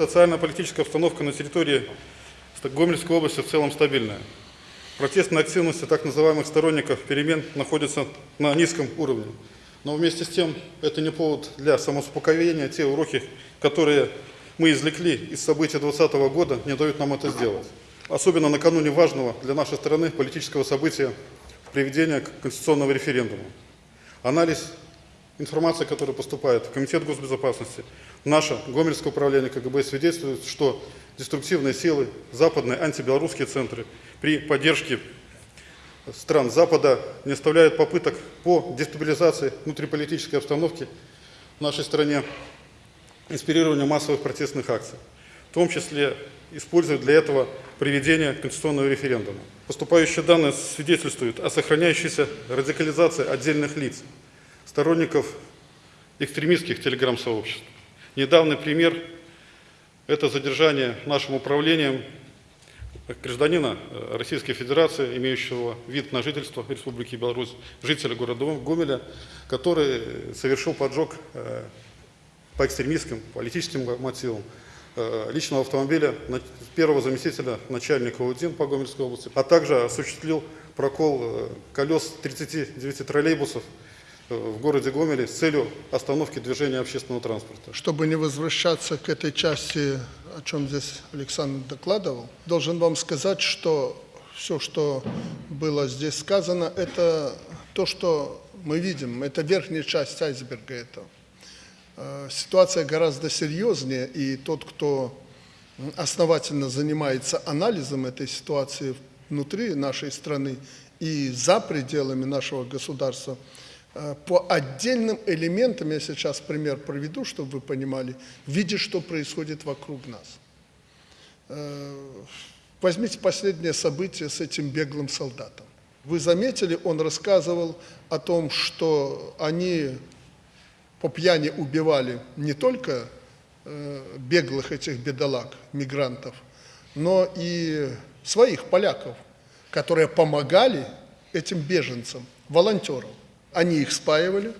Социально-политическая обстановка на территории Гомельской области в целом стабильная. Протестная активность так называемых сторонников перемен находится на низком уровне. Но вместе с тем это не повод для самоуспокоения. Те уроки, которые мы извлекли из событий 2020 года, не дают нам это сделать. Особенно накануне важного для нашей страны политического события приведения конституционного референдума. Анализ информации, которая поступает в Комитет госбезопасности, наше Гомельское управление КГБ свидетельствует, что деструктивные силы, западные антибелорусские центры при поддержке стран Запада не оставляют попыток по дестабилизации внутриполитической обстановки в нашей стране, инспирированию массовых протестных акций, в том числе используют для этого проведение конституционного референдума. Поступающие данные свидетельствуют о сохраняющейся радикализации отдельных лиц, сторонников экстремистских телеграм-сообществ. Недавний пример – это задержание нашим управлением гражданина э, Российской Федерации, имеющего вид на жительство Республики Беларусь, жителя города Гомеля, который совершил поджог э, по экстремистским политическим мотивам э, личного автомобиля первого заместителя начальника УДИН по Гомельской области, а также осуществил прокол колес 39 троллейбусов в городе Гомеле с целью остановки движения общественного транспорта. Чтобы не возвращаться к этой части, о чем здесь Александр докладывал, должен вам сказать, что все, что было здесь сказано, это то, что мы видим, это верхняя часть айсберга этого. Э, ситуация гораздо серьезнее, и тот, кто основательно занимается анализом этой ситуации внутри нашей страны и за пределами нашего государства, Э, по отдельным элементам, я сейчас пример проведу, чтобы вы понимали, видя, что происходит вокруг нас. Э, возьмите последнее событие с этим беглым солдатом. Вы заметили, он рассказывал о том, что они по пьяни убивали не только э, беглых этих бедолаг, мигрантов, но и своих поляков, которые помогали этим беженцам, волонтерам. Они их спаивали,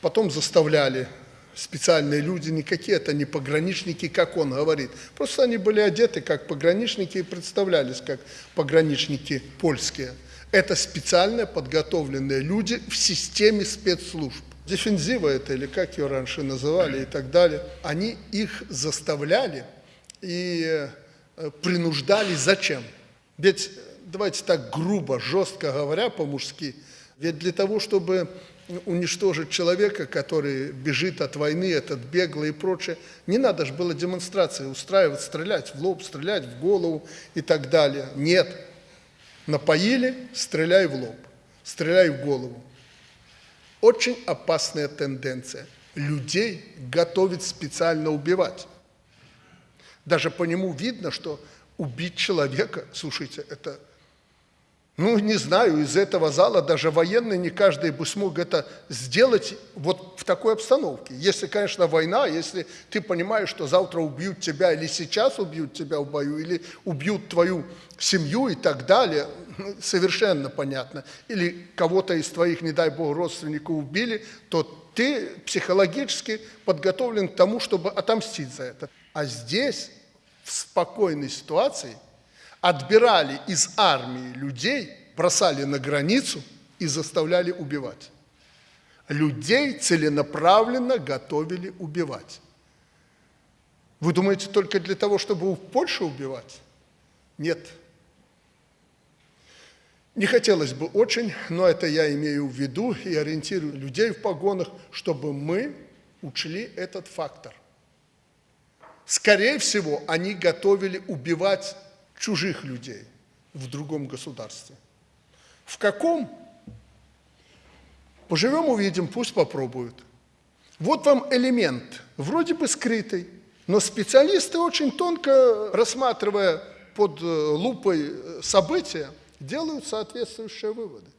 потом заставляли специальные люди, никакие это не пограничники, как он говорит. Просто они были одеты как пограничники и представлялись как пограничники польские. Это специально подготовленные люди в системе спецслужб. Дефензива это, или как ее раньше называли и так далее. Они их заставляли и э, принуждали зачем? Ведь, давайте так грубо, жестко говоря по-мужски, ведь для того, чтобы уничтожить человека, который бежит от войны, этот беглый и прочее, не надо же было демонстрации устраивать, стрелять в лоб, стрелять в голову и так далее. Нет. Напоили, стреляй в лоб, стреляй в голову. Очень опасная тенденция. Людей готовить специально убивать. Даже по нему видно, что убить человека, слушайте, это ну, не знаю, из этого зала даже военный не каждый бы смог это сделать вот в такой обстановке. Если, конечно, война, если ты понимаешь, что завтра убьют тебя или сейчас убьют тебя в бою, или убьют твою семью и так далее, ну, совершенно понятно. Или кого-то из твоих, не дай бог, родственников убили, то ты психологически подготовлен к тому, чтобы отомстить за это. А здесь, в спокойной ситуации, отбирали из армии людей, бросали на границу и заставляли убивать. Людей целенаправленно готовили убивать. Вы думаете, только для того, чтобы в Польшу убивать? Нет. Не хотелось бы очень, но это я имею в виду и ориентирую людей в погонах, чтобы мы учли этот фактор. Скорее всего, они готовили убивать чужих людей в другом государстве. В каком? Поживем, увидим, пусть попробуют. Вот вам элемент, вроде бы скрытый, но специалисты очень тонко, рассматривая под э, лупой э, события, делают соответствующие выводы.